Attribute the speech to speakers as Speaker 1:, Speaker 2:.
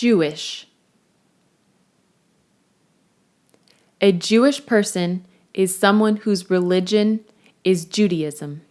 Speaker 1: Jewish. A Jewish person is someone whose religion is Judaism.